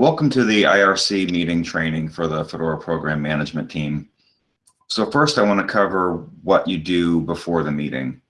Welcome to the IRC meeting training for the Fedora program management team. So first I want to cover what you do before the meeting.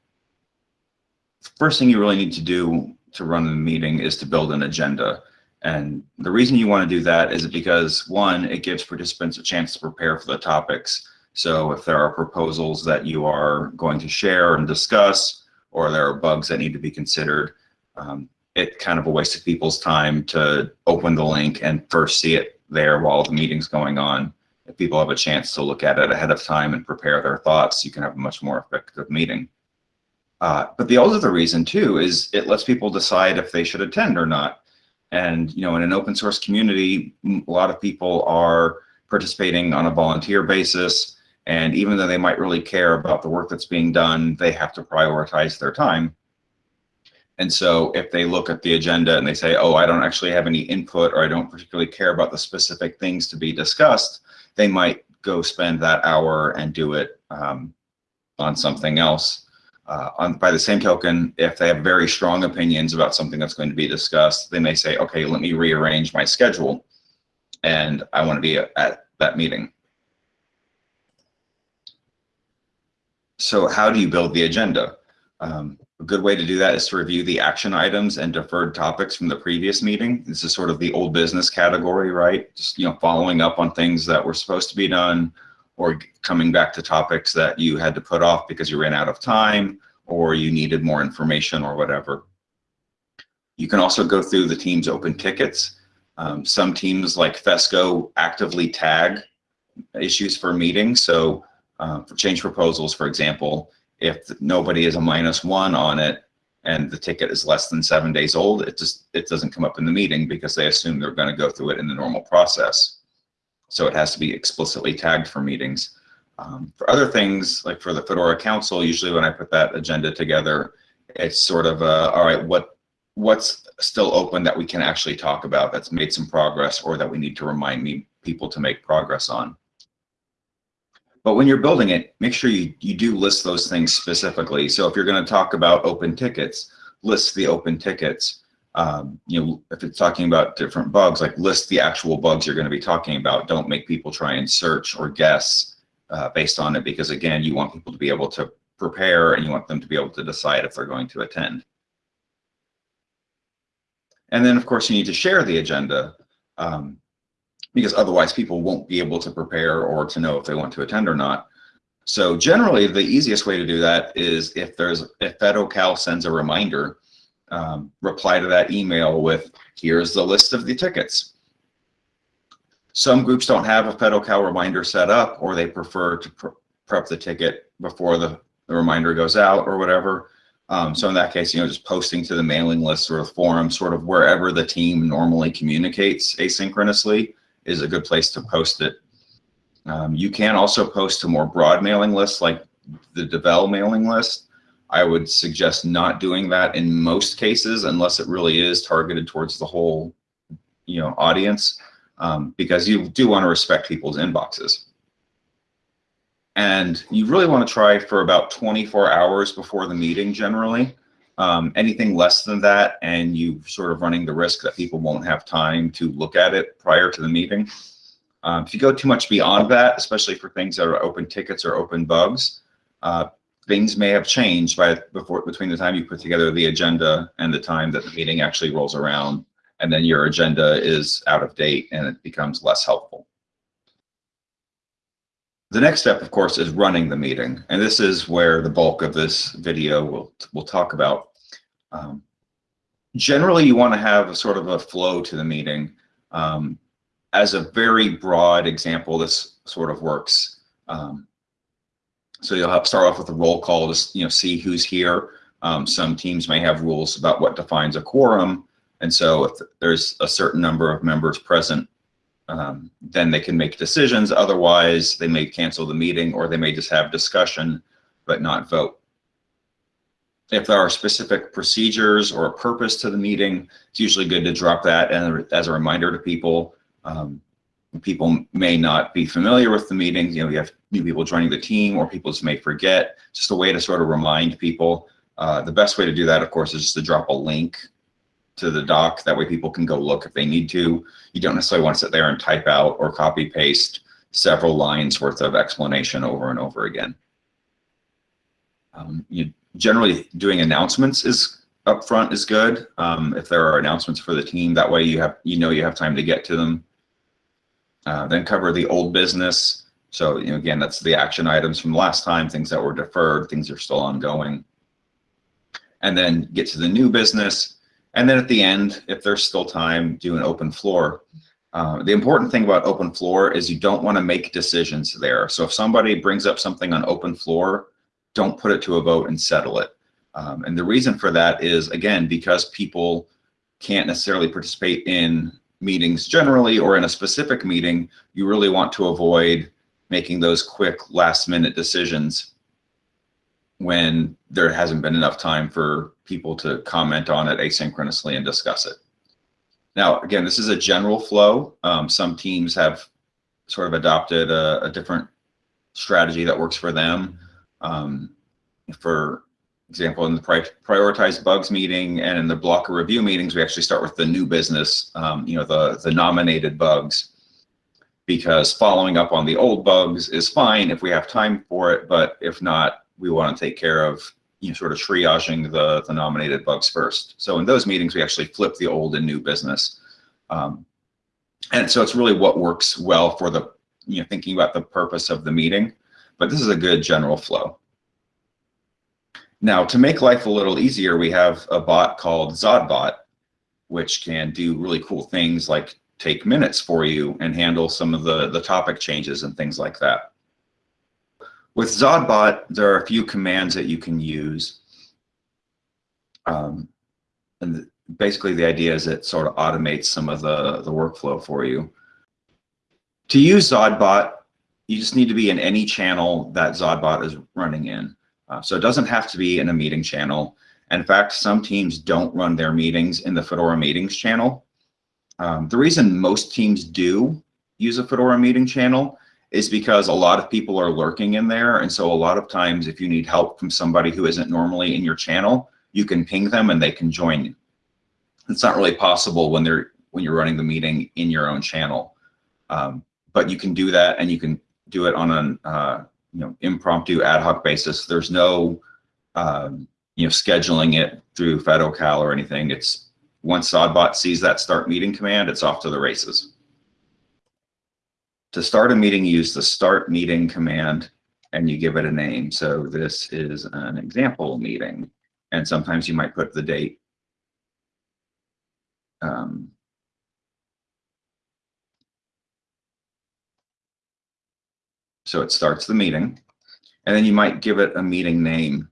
First thing you really need to do to run the meeting is to build an agenda. And the reason you want to do that is because one, it gives participants a chance to prepare for the topics. So if there are proposals that you are going to share and discuss, or there are bugs that need to be considered, um, it kind of a waste of people's time to open the link and first see it there while the meeting's going on. If people have a chance to look at it ahead of time and prepare their thoughts, you can have a much more effective meeting. Uh, but the other reason too is it lets people decide if they should attend or not. And you know, in an open source community, a lot of people are participating on a volunteer basis. And even though they might really care about the work that's being done, they have to prioritize their time. And so if they look at the agenda and they say, oh, I don't actually have any input or I don't particularly care about the specific things to be discussed, they might go spend that hour and do it um, on something else. Uh, on, by the same token, if they have very strong opinions about something that's going to be discussed, they may say, okay, let me rearrange my schedule and I want to be at that meeting. So how do you build the agenda? Um, a good way to do that is to review the action items and deferred topics from the previous meeting. This is sort of the old business category, right? Just, you know, following up on things that were supposed to be done or coming back to topics that you had to put off because you ran out of time or you needed more information or whatever. You can also go through the team's open tickets. Um, some teams like FESCO actively tag issues for meetings. So uh, for change proposals, for example, if nobody is a minus one on it and the ticket is less than seven days old, it just it doesn't come up in the meeting because they assume they're going to go through it in the normal process. So it has to be explicitly tagged for meetings. Um, for other things, like for the Fedora Council, usually when I put that agenda together, it's sort of, uh, all right, what what's still open that we can actually talk about that's made some progress or that we need to remind me people to make progress on. But when you're building it, make sure you, you do list those things specifically. So if you're going to talk about open tickets, list the open tickets. Um, you know, if it's talking about different bugs, like list the actual bugs you're going to be talking about. Don't make people try and search or guess uh, based on it, because again, you want people to be able to prepare and you want them to be able to decide if they're going to attend. And then, of course, you need to share the agenda. Um, because otherwise people won't be able to prepare or to know if they want to attend or not. So generally, the easiest way to do that is if there's if FedoCal sends a reminder, um, reply to that email with, here's the list of the tickets. Some groups don't have a FedoCal reminder set up, or they prefer to pr prep the ticket before the, the reminder goes out or whatever. Um, so in that case, you know, just posting to the mailing list or the forum, sort of wherever the team normally communicates asynchronously is a good place to post it. Um, you can also post to more broad mailing lists like the Devel mailing list. I would suggest not doing that in most cases unless it really is targeted towards the whole you know, audience um, because you do want to respect people's inboxes. And you really want to try for about 24 hours before the meeting generally. Um, anything less than that, and you sort of running the risk that people won't have time to look at it prior to the meeting. Um, if you go too much beyond that, especially for things that are open tickets or open bugs, uh, things may have changed by before between the time you put together the agenda and the time that the meeting actually rolls around, and then your agenda is out of date and it becomes less helpful. The next step, of course, is running the meeting. And this is where the bulk of this video will, will talk about. Um, generally, you want to have a sort of a flow to the meeting. Um, as a very broad example, this sort of works. Um, so you'll have start off with a roll call to you know see who's here. Um, some teams may have rules about what defines a quorum, and so if there's a certain number of members present, um, then they can make decisions. Otherwise, they may cancel the meeting or they may just have discussion but not vote if there are specific procedures or a purpose to the meeting, it's usually good to drop that and as a reminder to people. Um, people may not be familiar with the meeting. You know, you have new people joining the team or people just may forget. Just a way to sort of remind people. Uh, the best way to do that, of course, is just to drop a link to the doc. That way people can go look if they need to. You don't necessarily want to sit there and type out or copy paste several lines worth of explanation over and over again. Um, you generally doing announcements is up front is good. Um, if there are announcements for the team, that way you have you know you have time to get to them. Uh, then cover the old business. So you know, again, that's the action items from last time, things that were deferred, things are still ongoing. And then get to the new business. And then at the end, if there's still time, do an open floor. Uh, the important thing about open floor is you don't want to make decisions there. So if somebody brings up something on open floor, don't put it to a vote and settle it. Um, and the reason for that is, again, because people can't necessarily participate in meetings generally or in a specific meeting, you really want to avoid making those quick last minute decisions when there hasn't been enough time for people to comment on it asynchronously and discuss it. Now, again, this is a general flow. Um, some teams have sort of adopted a, a different strategy that works for them. Um, for example, in the pri prioritized bugs meeting and in the blocker review meetings, we actually start with the new business, um, you know, the, the nominated bugs, because following up on the old bugs is fine if we have time for it, but if not, we want to take care of you know, sort of triaging the, the nominated bugs first. So in those meetings, we actually flip the old and new business. Um, and so it's really what works well for the, you know, thinking about the purpose of the meeting, but this is a good general flow. Now, to make life a little easier, we have a bot called Zodbot, which can do really cool things like take minutes for you and handle some of the, the topic changes and things like that. With Zodbot, there are a few commands that you can use. Um, and basically the idea is it sort of automates some of the, the workflow for you. To use Zodbot, you just need to be in any channel that Zodbot is running in. Uh, so it doesn't have to be in a meeting channel. In fact, some teams don't run their meetings in the Fedora meetings channel. Um, the reason most teams do use a Fedora meeting channel is because a lot of people are lurking in there. And so a lot of times if you need help from somebody who isn't normally in your channel, you can ping them and they can join you. It's not really possible when they're when you're running the meeting in your own channel. Um, but you can do that and you can do it on an uh, you know, impromptu ad hoc basis. There's no, um, you know, scheduling it through FedoCal or anything. It's once Zodbot sees that start meeting command, it's off to the races. To start a meeting, use the start meeting command and you give it a name. So this is an example meeting. And sometimes you might put the date. Um, So it starts the meeting and then you might give it a meeting name.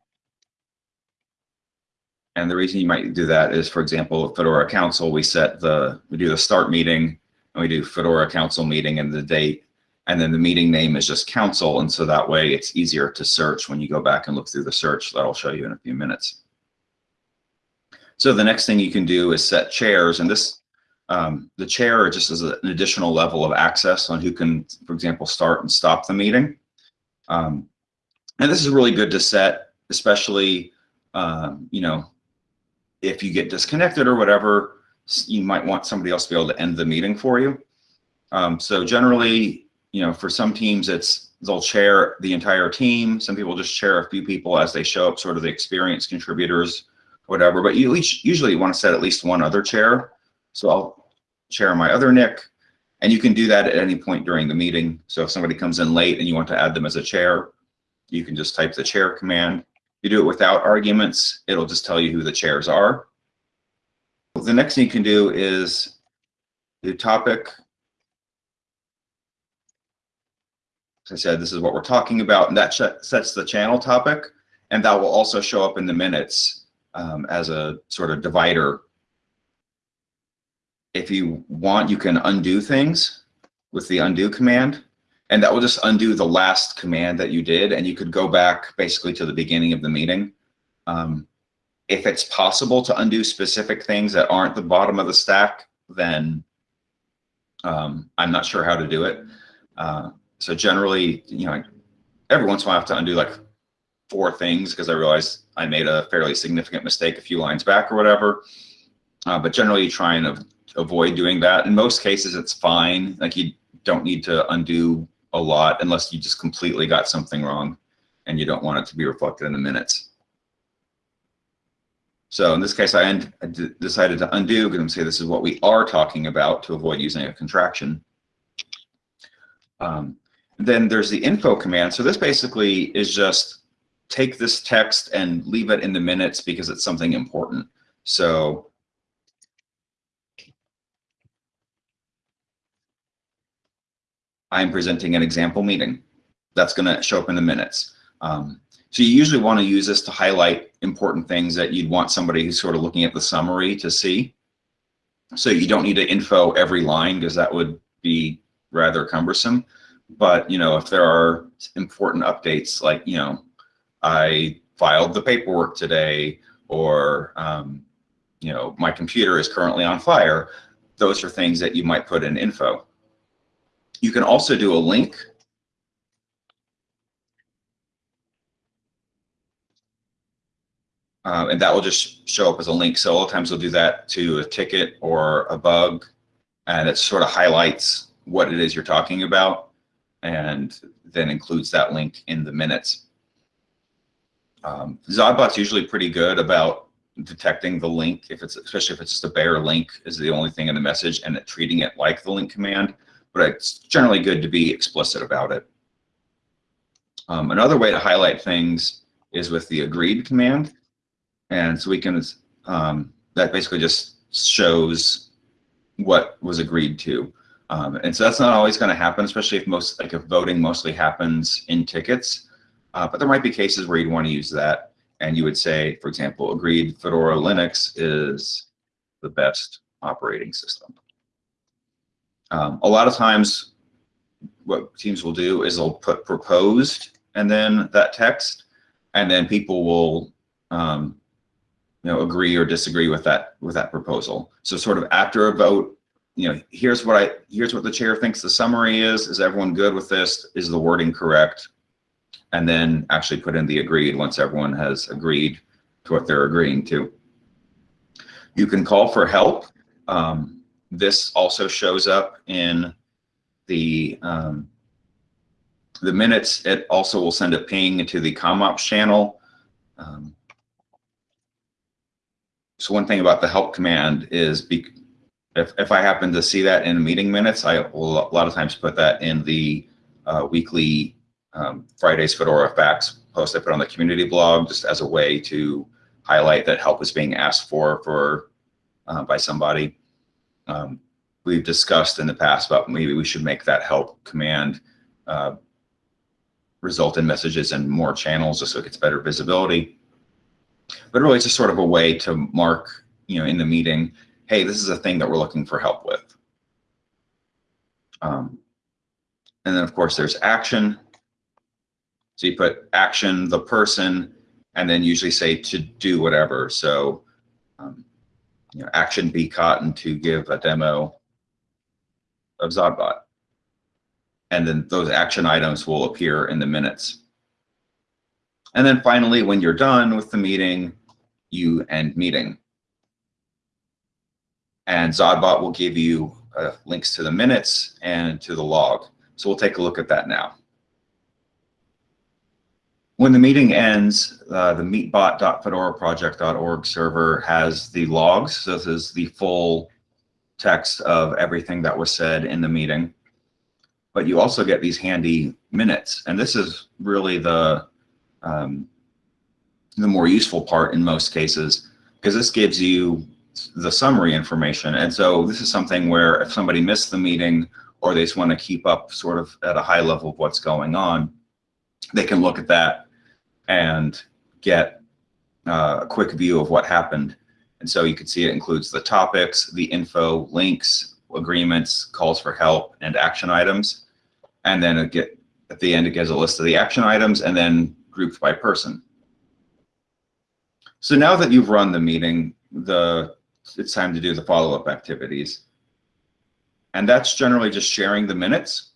And the reason you might do that is, for example, Fedora Council, we set the, we do the start meeting and we do Fedora Council meeting and the date. And then the meeting name is just council. And so that way it's easier to search when you go back and look through the search that I'll show you in a few minutes. So the next thing you can do is set chairs. And this um, the chair just is an additional level of access on who can, for example, start and stop the meeting. Um, and this is really good to set, especially, um, you know, if you get disconnected or whatever, you might want somebody else to be able to end the meeting for you. Um, so generally, you know, for some teams, it's they'll chair the entire team. Some people just chair a few people as they show up, sort of the experienced contributors, whatever. But you usually want to set at least one other chair. So I'll share my other nick, and you can do that at any point during the meeting. So if somebody comes in late and you want to add them as a chair, you can just type the chair command. If you do it without arguments, it'll just tell you who the chairs are. The next thing you can do is the topic. As I said, this is what we're talking about, and that sets the channel topic, and that will also show up in the minutes um, as a sort of divider if you want, you can undo things with the undo command, and that will just undo the last command that you did, and you could go back basically to the beginning of the meeting. Um, if it's possible to undo specific things that aren't the bottom of the stack, then um, I'm not sure how to do it. Uh, so generally, you know, every once in a while I have to undo like four things because I realized I made a fairly significant mistake a few lines back or whatever. Uh, but generally you try and avoid doing that. In most cases, it's fine. Like you don't need to undo a lot unless you just completely got something wrong and you don't want it to be reflected in the minutes. So in this case, I, und- I decided to undo because I'm saying this is what we are talking about to avoid using a contraction. Um, then there's the info command. So this basically is just take this text and leave it in the minutes because it's something important. So I'm presenting an example meeting. That's going to show up in the minutes. Um, so you usually want to use this to highlight important things that you'd want somebody who's sort of looking at the summary to see. So you don't need to info every line because that would be rather cumbersome. But, you know, if there are important updates like, you know, I filed the paperwork today or, um, you know, my computer is currently on fire, those are things that you might put in info. You can also do a link Uh, and that will just show up as a link. So a lot of times we'll do that to a ticket or a bug, and it sort of highlights what it is you're talking about, and then includes that link in the minutes. Um, Zodbot's usually pretty good about detecting the link, if it's especially if it's just a bare link is the only thing in the message, and treating it like the link command. But it's generally good to be explicit about it. Um, another way to highlight things is with the agreed command. And so we can, um, that basically just shows what was agreed to. Um, and so that's not always going to happen, especially if most, like if voting mostly happens in tickets. Uh, but there might be cases where you'd want to use that. And you would say, for example, agreed Fedora Linux is the best operating system. Um, a lot of times what teams will do is they'll put proposed and then that text, and then people will um, you know, agree or disagree with that with that proposal. So sort of after a vote, you know, here's what I here's what the chair thinks the summary is. Is everyone good with this? Is the wording correct? And then actually put in the agreed once everyone has agreed to what they're agreeing to. You can call for help. Um, this also shows up in the um, the minutes. It also will send a ping to the ComOps channel. Um, so one thing about the help command is be, if, if I happen to see that in meeting minutes, I will a lot of times put that in the uh, weekly um, Fridays Fedora Facts post I put on the community blog just as a way to highlight that help is being asked for for uh, by somebody. Um, we've discussed in the past about maybe we should make that help command uh, result in messages and more channels just so it gets better visibility but really it's just sort of a way to mark, you know, in the meeting, hey, this is a thing that we're looking for help with. Um, and then of course there's action. So you put action, the person, and then usually say to do whatever. So, um, you know, action B cotton to give a demo of Zodbot. And then those action items will appear in the minutes. And then finally, when you're done with the meeting, you end meeting. And Zodbot will give you uh, links to the minutes and to the log. So we'll take a look at that now. When the meeting ends, uh, the meetbot.fedoraproject.org server has the logs. So this is the full text of everything that was said in the meeting. But you also get these handy minutes. And this is really the um, the more useful part in most cases, because this gives you the summary information. And so this is something where if somebody missed the meeting or they just want to keep up sort of at a high level of what's going on, they can look at that and get uh, a quick view of what happened. And so you can see it includes the topics, the info, links, agreements, calls for help, and action items. And then get, at the end, it gives a list of the action items and then grouped by person. So now that you've run the meeting, the it's time to do the follow-up activities. And that's generally just sharing the minutes.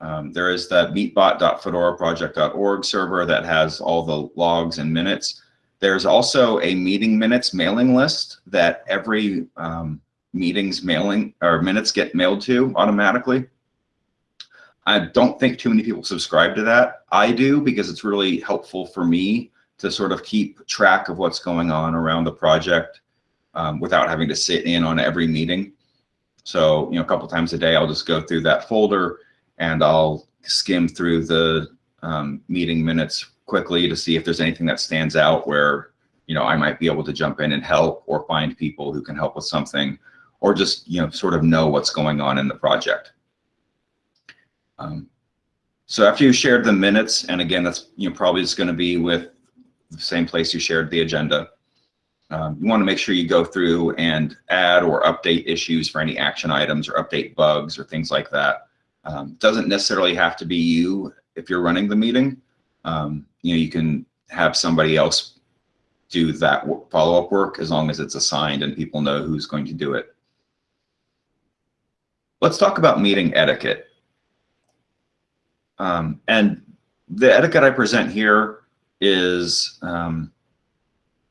Um, there is the meetbot.fedoraproject.org server that has all the logs and minutes. There's also a meeting minutes mailing list that every um, meetings mailing or minutes get mailed to automatically. I don't think too many people subscribe to that. I do because it's really helpful for me to sort of keep track of what's going on around the project um, without having to sit in on every meeting. So, you know, a couple times a day, I'll just go through that folder and I'll skim through the um, meeting minutes quickly to see if there's anything that stands out where, you know, I might be able to jump in and help or find people who can help with something or just, you know, sort of know what's going on in the project. Um, so after you shared the minutes, and again, that's you know probably just going to be with the same place you shared the agenda. Um, you want to make sure you go through and add or update issues for any action items or update bugs or things like that. Um, doesn't necessarily have to be you if you're running the meeting. Um, you know, you can have somebody else do that follow-up work as long as it's assigned and people know who's going to do it. Let's talk about meeting etiquette. Um, and the etiquette I present here is um,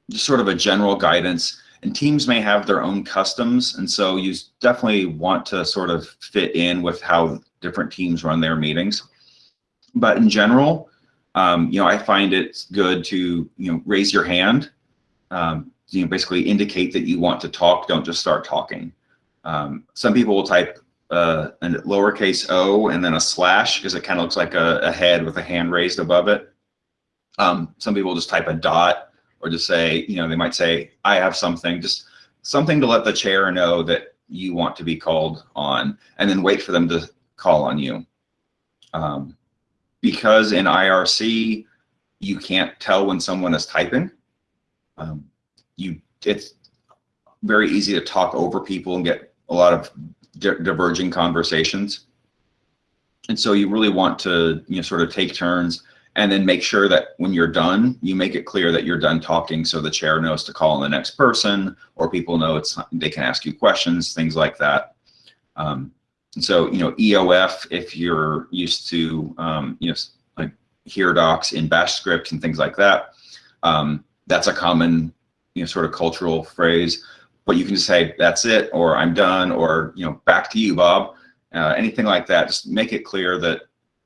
just sort of a general guidance and teams may have their own customs. And so you definitely want to sort of fit in with how different teams run their meetings. But in general, um, you know, I find it good to, you know, raise your hand, um, you know, basically indicate that you want to talk. Don't just start talking. Um, some people will type uh, a lowercase o and then a slash because it kind of looks like a, a, head with a hand raised above it. Um, some people just type a dot or just say, you know, they might say, I have something, just something to let the chair know that you want to be called on and then wait for them to call on you. Um, because in IRC, you can't tell when someone is typing. Um, you, it's very easy to talk over people and get a lot of di diverging conversations. And so you really want to, you know, sort of take turns and then make sure that when you're done, you make it clear that you're done talking so the chair knows to call on the next person or people know it's they can ask you questions, things like that. Um, and so, you know, EOF, if you're used to, um, you know, like here docs in bash script and things like that, um, that's a common, you know, sort of cultural phrase but you can just say, that's it, or I'm done, or, you know, back to you, Bob. Uh, anything like that, just make it clear that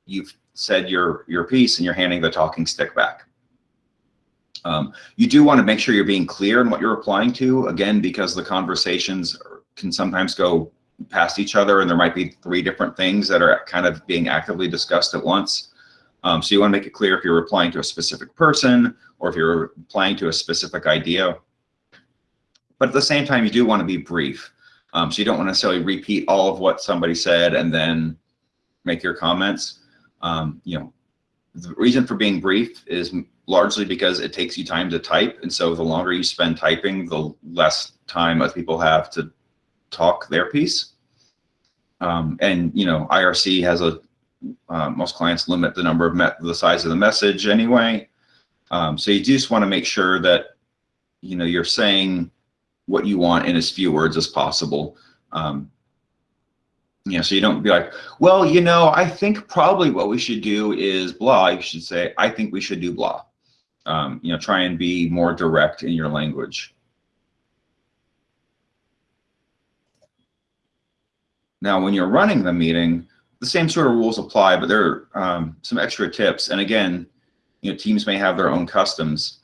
you've said your, your piece and you're handing the talking stick back. Um, you do want to make sure you're being clear in what you're applying to, again, because the conversations can sometimes go past each other and there might be three different things that are kind of being actively discussed at once. Um, so you want to make it clear if you're replying to a specific person or if you're applying to a specific idea. But at the same time, you do want to be brief. Um, so you don't want to necessarily repeat all of what somebody said and then make your comments. Um, you know, the reason for being brief is largely because it takes you time to type. And so the longer you spend typing, the less time other people have to talk their piece. Um, and, you know, IRC has a, uh, most clients limit the number of met the size of the message anyway. Um, so you just want to make sure that, you know, you're saying what you want in as few words as possible. Um, you know, so you don't be like, well, you know, I think probably what we should do is blah. You should say, I think we should do blah. Um, you know, try and be more direct in your language. Now, when you're running the meeting, the same sort of rules apply, but there are um, some extra tips. And again, you know, teams may have their own customs.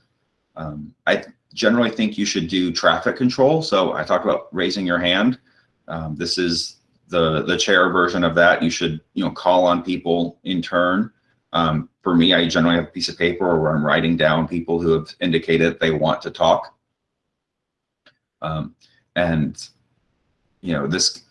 Um, I generally think you should do traffic control. So I talked about raising your hand. Um, this is the, the chair version of that. You should, you know, call on people in turn. Um, for me, I generally have a piece of paper where I'm writing down people who have indicated they want to talk. Um, and, you know, this,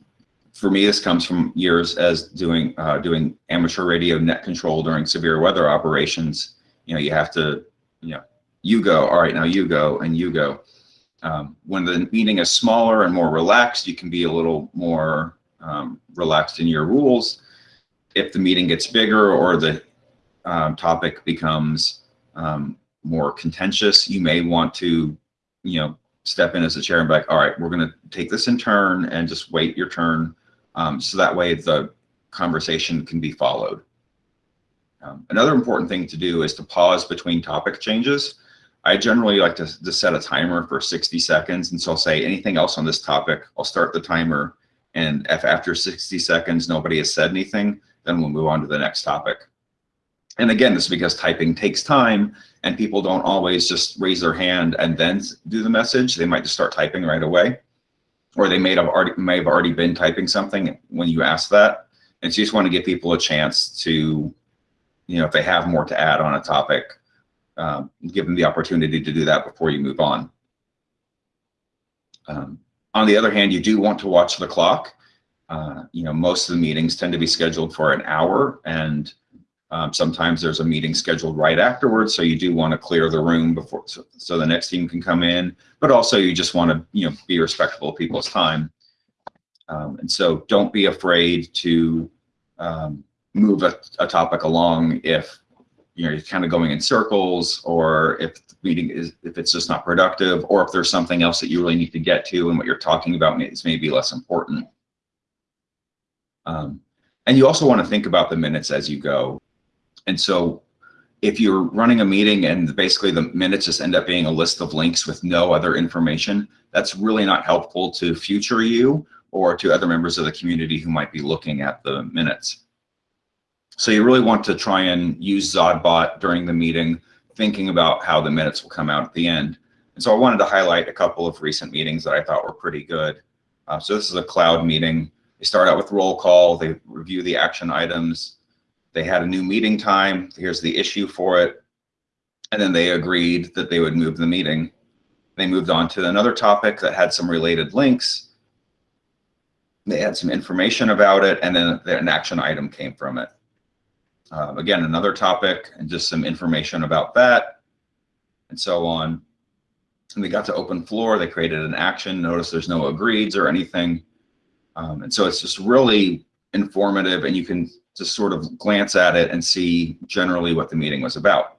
for me, this comes from years as doing, uh, doing amateur radio net control during severe weather operations. You know, you have to, you know, you go, all right, now you go, and you go. Um, when the meeting is smaller and more relaxed, you can be a little more um, relaxed in your rules. If the meeting gets bigger or the um, topic becomes um, more contentious, you may want to, you know, step in as a chair and be like, all right, we're going to take this in turn and just wait your turn. Um, so that way the conversation can be followed. Um, another important thing to do is to pause between topic changes. I generally like to, to set a timer for 60 seconds. And so I'll say anything else on this topic, I'll start the timer. And if after 60 seconds, nobody has said anything, then we'll move on to the next topic. And again, this is because typing takes time and people don't always just raise their hand and then do the message. They might just start typing right away. Or they may have already may have already been typing something when you ask that. And so you just want to give people a chance to, you know, if they have more to add on a topic, um, give them the opportunity to do that before you move on. Um, on the other hand, you do want to watch the clock. Uh, you know, most of the meetings tend to be scheduled for an hour and um, sometimes there's a meeting scheduled right afterwards. So you do want to clear the room before, so, so the next team can come in, but also you just want to, you know, be respectful of people's time. Um, and so don't be afraid to um, move a, a topic along if you know, you're kind of going in circles or if the meeting is, if it's just not productive or if there's something else that you really need to get to and what you're talking about is maybe less important. Um, and you also want to think about the minutes as you go. And so if you're running a meeting and basically the minutes just end up being a list of links with no other information, that's really not helpful to future you or to other members of the community who might be looking at the minutes. So you really want to try and use Zodbot during the meeting, thinking about how the minutes will come out at the end. And so I wanted to highlight a couple of recent meetings that I thought were pretty good. Uh, so this is a cloud meeting. They start out with roll call, they review the action items, they had a new meeting time. Here's the issue for it. And then they agreed that they would move the meeting. They moved on to another topic that had some related links. They had some information about it, and then an action item came from it. Um, again, another topic and just some information about that and so on. And they got to open floor. They created an action. Notice there's no agreeds or anything. Um, and so it's just really informative and you can just sort of glance at it and see generally what the meeting was about.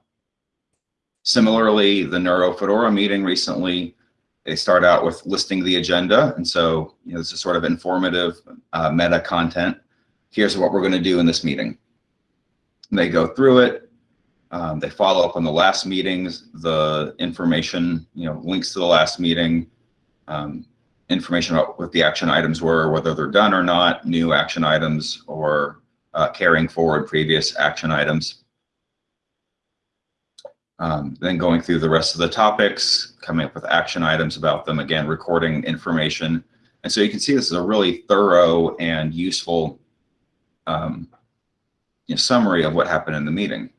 Similarly, the Neuro Fedora meeting recently, they start out with listing the agenda. And so, you know, this is sort of informative uh, meta content. Here's what we're going to do in this meeting. They go through it. Um, they follow up on the last meetings, the information, you know, links to the last meeting, um, information about what the action items were, whether they're done or not, new action items, or uh, carrying forward previous action items. Um, then going through the rest of the topics, coming up with action items about them, again, recording information. And so you can see this is a really thorough and useful um, summary of what happened in the meeting.